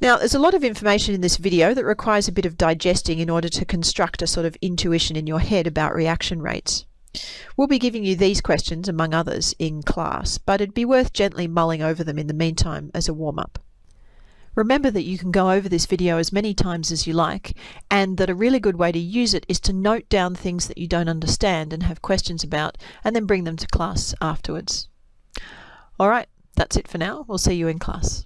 Now, there's a lot of information in this video that requires a bit of digesting in order to construct a sort of intuition in your head about reaction rates. We'll be giving you these questions, among others, in class, but it'd be worth gently mulling over them in the meantime as a warm-up. Remember that you can go over this video as many times as you like, and that a really good way to use it is to note down things that you don't understand and have questions about, and then bring them to class afterwards. Alright, that's it for now. We'll see you in class.